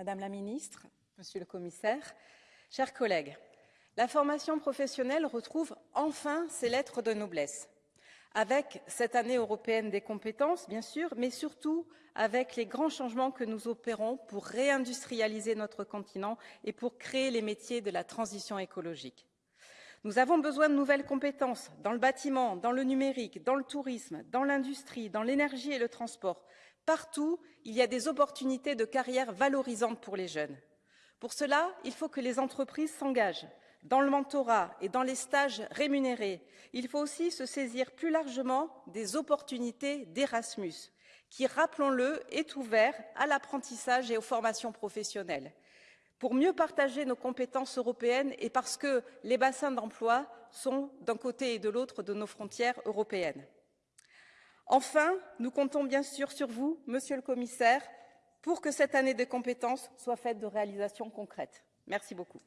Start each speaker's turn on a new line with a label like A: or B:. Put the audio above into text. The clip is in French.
A: Madame la Ministre, Monsieur le Commissaire, chers collègues, la formation professionnelle retrouve enfin ses lettres de noblesse avec cette année européenne des compétences, bien sûr, mais surtout avec les grands changements que nous opérons pour réindustrialiser notre continent et pour créer les métiers de la transition écologique. Nous avons besoin de nouvelles compétences dans le bâtiment, dans le numérique, dans le tourisme, dans l'industrie, dans l'énergie et le transport. Partout, il y a des opportunités de carrière valorisantes pour les jeunes. Pour cela, il faut que les entreprises s'engagent dans le mentorat et dans les stages rémunérés, il faut aussi se saisir plus largement des opportunités d'Erasmus, qui, rappelons-le, est ouvert à l'apprentissage et aux formations professionnelles, pour mieux partager nos compétences européennes et parce que les bassins d'emploi sont d'un côté et de l'autre de nos frontières européennes. Enfin, nous comptons bien sûr sur vous, Monsieur le Commissaire, pour que cette année des compétences soit faite de réalisations concrètes. Merci beaucoup.